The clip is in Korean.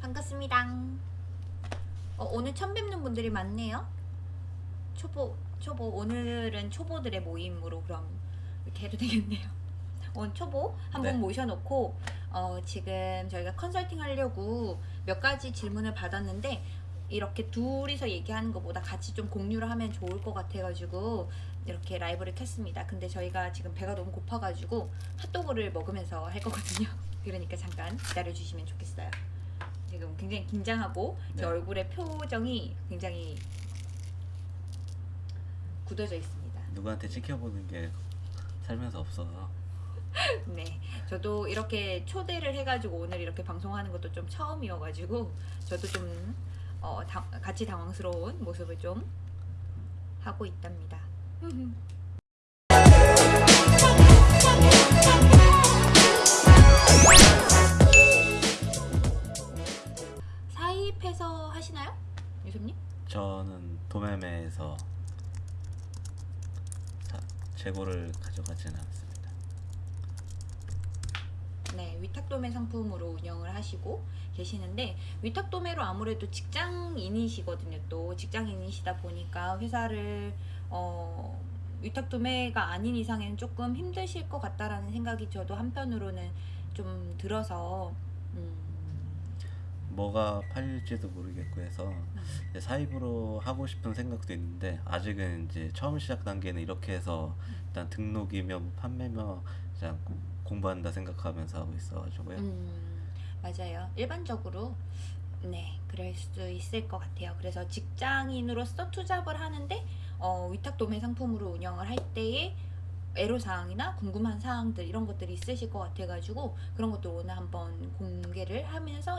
반갑습니다. 어, 오늘 처음 뵙는 분들이 많네요. 초보, 초보. 오늘은 초보들의 모임으로 그럼 이렇게 해도 되겠네요. 오늘 초보 한분 네. 모셔놓고 어, 지금 저희가 컨설팅 하려고 몇 가지 질문을 받았는데 이렇게 둘이서 얘기하는 것보다 같이 좀 공유를 하면 좋을 것 같아가지고 이렇게 라이브를 켰습니다. 근데 저희가 지금 배가 너무 고파가지고 핫도그를 먹으면서 할 거거든요. 그러니까 잠깐 기다려주시면 좋겠어요. 지금 굉장히 긴장하고 제 네. 얼굴의 표정이 굉장히 굳어져 있습니다. 누구한테 지켜보는 게 살면서 없어서 네, 저도 이렇게 초대를 해가지고 오늘 이렇게 방송하는 것도 좀 처음이어가지고 저도 좀 어, 당- 같이 당황스러운 모습을 좀 하고 있답니다. 사입해서 하시나요, 유섭님? 저는 도매매에서 사- 재고를 가져가지는 않습니다. 네, 위탁도매 상품으로 운영을 하시고 계시는데 위탁도매로 아무래도 직장인이시거든요. 또 직장인이시다 보니까 회사를 어, 위탁도매가 아닌 이상에는 조금 힘드실 것 같다라는 생각이 저도 한편으로는 좀 들어서 음, 뭐가 팔릴지도 모르겠고 해서 이제 사입으로 하고 싶은 생각도 있는데 아직은 이제 처음 시작 단계는 이렇게 해서 일단 등록이며 판매며 그냥 공부한다 생각하면서 하고 있어가지고요. 음, 맞아요. 일반적으로 네, 그럴 수 있을 것 같아요. 그래서 직장인으로서 투잡을 하는데 어, 위탁 도매 상품으로 운영을 할 때에 애로 사항이나 궁금한 사항들 이런 것들이 있으실 것 같아가지고 그런 것들 오늘 한번 공개를 하면서